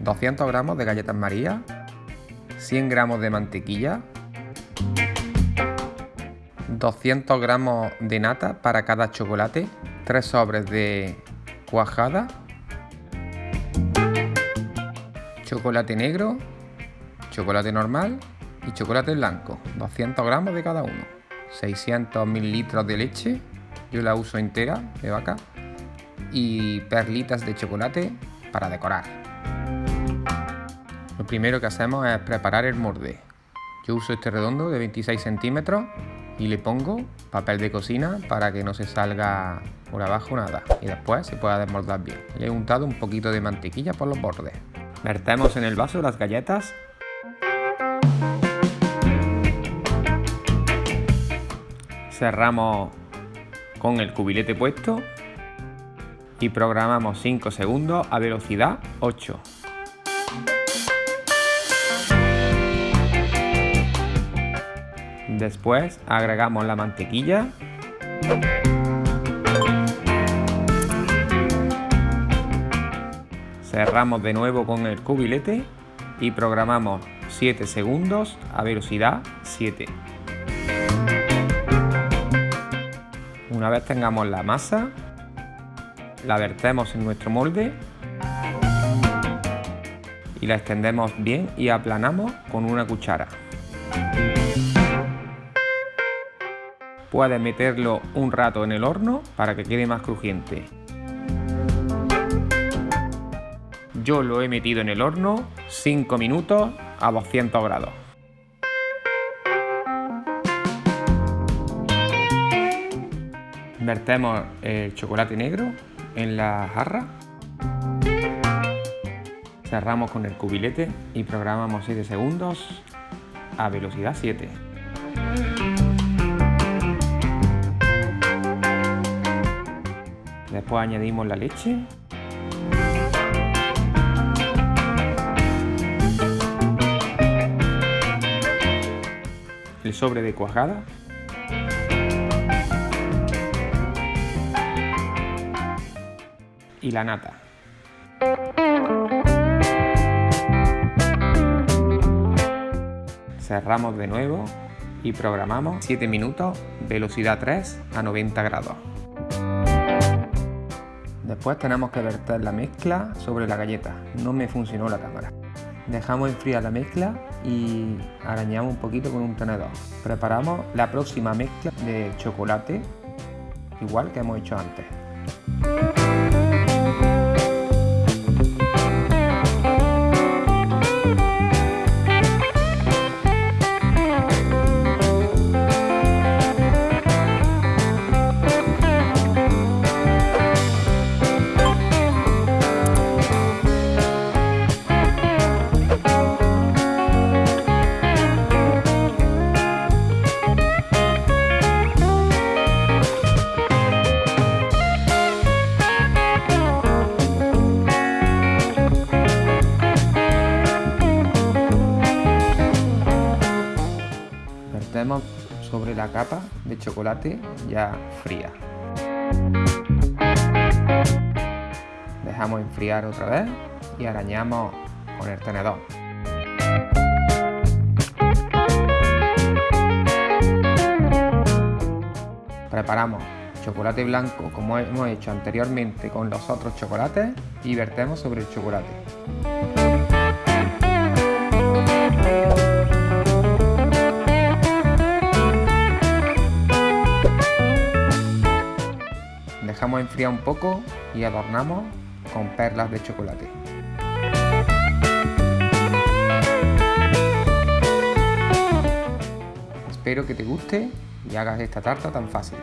200 gramos de galletas María, 100 gramos de mantequilla, 200 gramos de nata para cada chocolate, 3 sobres de cuajada, chocolate negro, chocolate normal y chocolate blanco, 200 gramos de cada uno, 600 mililitros de leche, yo la uso entera de vaca, y perlitas de chocolate para decorar. Lo primero que hacemos es preparar el morde. Yo uso este redondo de 26 centímetros y le pongo papel de cocina para que no se salga por abajo nada y después se pueda desmoldar bien. Le he untado un poquito de mantequilla por los bordes. Vertemos en el vaso las galletas cerramos con el cubilete puesto y programamos 5 segundos a velocidad 8. Después agregamos la mantequilla. Cerramos de nuevo con el cubilete y programamos 7 segundos a velocidad 7. Una vez tengamos la masa, la vertemos en nuestro molde y la extendemos bien y aplanamos con una cuchara. Puedes meterlo un rato en el horno para que quede más crujiente. Yo lo he metido en el horno 5 minutos a 200 grados. Vertemos el chocolate negro en la jarra. Cerramos con el cubilete y programamos 7 segundos a velocidad 7. Después añadimos la leche. El sobre de cuajada y la nata. Cerramos de nuevo y programamos 7 minutos, velocidad 3 a 90 grados. Después tenemos que verter la mezcla sobre la galleta. No me funcionó la cámara. Dejamos enfriar la mezcla y arañamos un poquito con un tenedor. Preparamos la próxima mezcla de chocolate, igual que hemos hecho antes. Sobre la capa de chocolate ya fría. Dejamos enfriar otra vez y arañamos con el tenedor. Preparamos chocolate blanco como hemos hecho anteriormente con los otros chocolates y vertemos sobre el chocolate. Dejamos enfriar un poco y adornamos con perlas de chocolate. Espero que te guste y hagas esta tarta tan fácil.